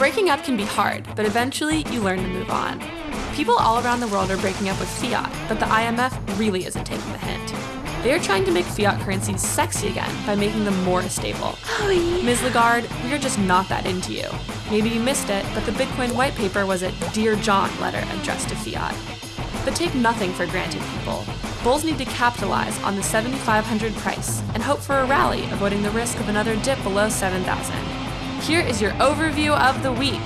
Breaking up can be hard, but eventually you learn to move on. People all around the world are breaking up with fiat, but the IMF really isn't taking the hint. They are trying to make fiat currencies sexy again by making them more stable. Oh, yeah. Ms. Lagarde, we are just not that into you. Maybe you missed it, but the Bitcoin white paper was a Dear John letter addressed to fiat. But take nothing for granted, people. Bulls need to capitalize on the 7,500 price and hope for a rally, avoiding the risk of another dip below 7,000. Here is your overview of the week.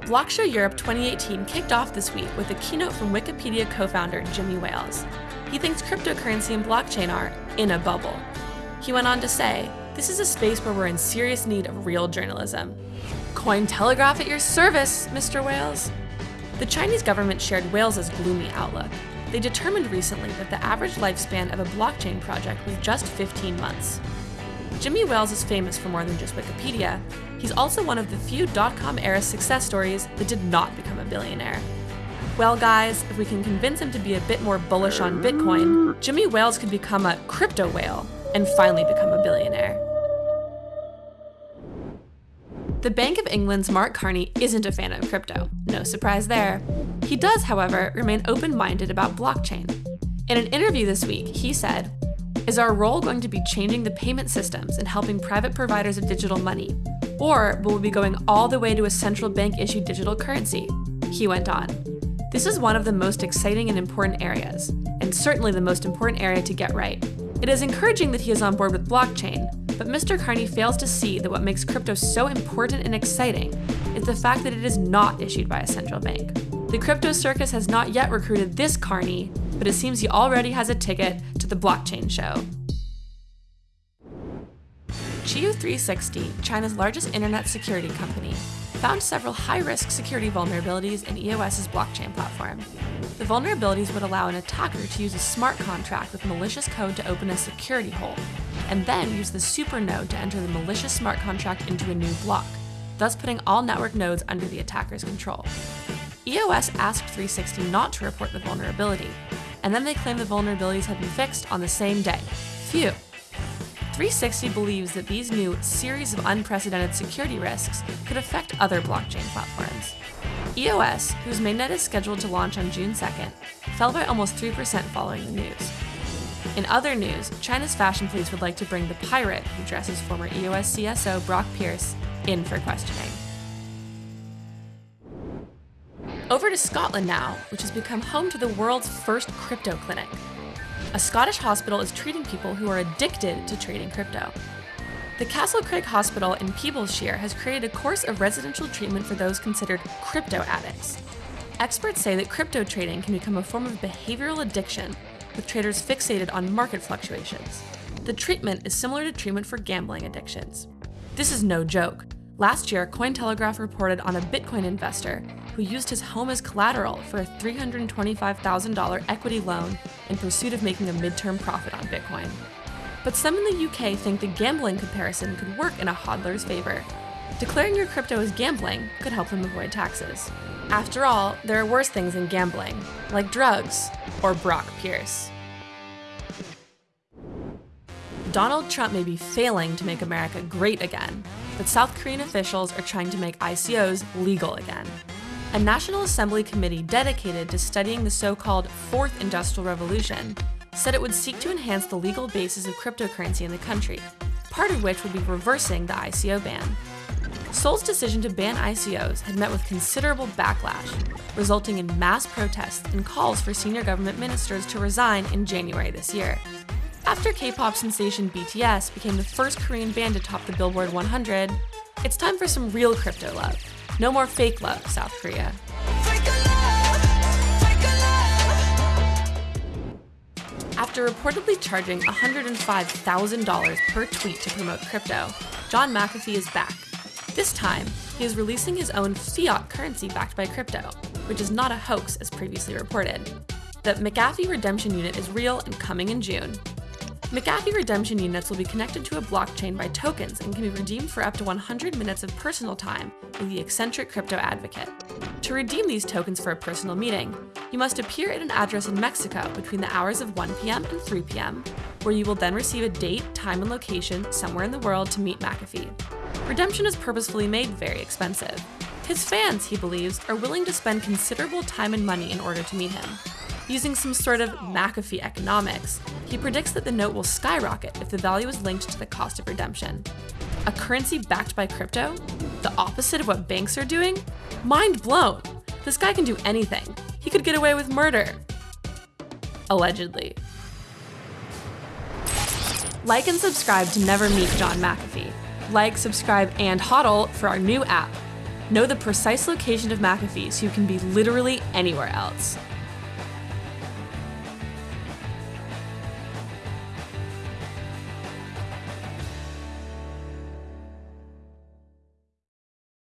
Blockshow Europe 2018 kicked off this week with a keynote from Wikipedia co-founder Jimmy Wales. He thinks cryptocurrency and blockchain are in a bubble. He went on to say, this is a space where we're in serious need of real journalism. Cointelegraph at your service, Mr. Wales. The Chinese government shared Wales's gloomy outlook. They determined recently that the average lifespan of a blockchain project was just 15 months. Jimmy Wales is famous for more than just Wikipedia. He's also one of the few dot-com era success stories that did not become a billionaire. Well guys, if we can convince him to be a bit more bullish on Bitcoin, Jimmy Wales could become a crypto whale and finally become a billionaire. The Bank of England's Mark Carney isn't a fan of crypto, no surprise there. He does, however, remain open-minded about blockchain. In an interview this week, he said, is our role going to be changing the payment systems and helping private providers of digital money? Or will we be going all the way to a central bank issued digital currency? He went on. This is one of the most exciting and important areas, and certainly the most important area to get right. It is encouraging that he is on board with blockchain, but Mr. Carney fails to see that what makes crypto so important and exciting is the fact that it is not issued by a central bank. The crypto circus has not yet recruited this Carney, but it seems he already has a ticket the blockchain show. Qihoo 360, China's largest internet security company, found several high-risk security vulnerabilities in EOS's blockchain platform. The vulnerabilities would allow an attacker to use a smart contract with malicious code to open a security hole, and then use the supernode to enter the malicious smart contract into a new block, thus putting all network nodes under the attacker's control. EOS asked 360 not to report the vulnerability, and then they claim the vulnerabilities had been fixed on the same day. Phew! 360 believes that these new series of unprecedented security risks could affect other blockchain platforms. EOS, whose mainnet is scheduled to launch on June 2nd, fell by almost 3% following the news. In other news, China's Fashion Police would like to bring the pirate who dresses former EOS CSO Brock Pierce in for questioning. Over to Scotland now, which has become home to the world's first crypto clinic. A Scottish hospital is treating people who are addicted to trading crypto. The Castle Craig Hospital in Peeblesshire has created a course of residential treatment for those considered crypto addicts. Experts say that crypto trading can become a form of behavioral addiction, with traders fixated on market fluctuations. The treatment is similar to treatment for gambling addictions. This is no joke. Last year, Cointelegraph reported on a Bitcoin investor who used his home as collateral for a $325,000 equity loan in pursuit of making a midterm profit on Bitcoin. But some in the UK think the gambling comparison could work in a hodler's favor. Declaring your crypto as gambling could help them avoid taxes. After all, there are worse things than gambling, like drugs or Brock Pierce. Donald Trump may be failing to make America great again, but South Korean officials are trying to make ICOs legal again. A National Assembly committee dedicated to studying the so-called Fourth Industrial Revolution said it would seek to enhance the legal basis of cryptocurrency in the country, part of which would be reversing the ICO ban. Seoul's decision to ban ICOs had met with considerable backlash, resulting in mass protests and calls for senior government ministers to resign in January this year. After K-pop sensation BTS became the first Korean band to top the Billboard 100, it's time for some real crypto love. No more fake love, South Korea. After reportedly charging $105,000 per tweet to promote crypto, John McAfee is back. This time, he is releasing his own fiat currency backed by crypto, which is not a hoax as previously reported. The McAfee Redemption Unit is real and coming in June. McAfee redemption units will be connected to a blockchain by tokens and can be redeemed for up to 100 minutes of personal time with the eccentric crypto advocate. To redeem these tokens for a personal meeting, you must appear at an address in Mexico between the hours of 1 p.m. and 3 p.m., where you will then receive a date, time, and location somewhere in the world to meet McAfee. redemption is purposefully made very expensive. His fans, he believes, are willing to spend considerable time and money in order to meet him. Using some sort of McAfee economics, he predicts that the note will skyrocket if the value is linked to the cost of redemption. A currency backed by crypto? The opposite of what banks are doing? Mind blown! This guy can do anything. He could get away with murder. Allegedly. Like and subscribe to never meet John McAfee. Like, subscribe, and hodl for our new app. Know the precise location of McAfee so you can be literally anywhere else.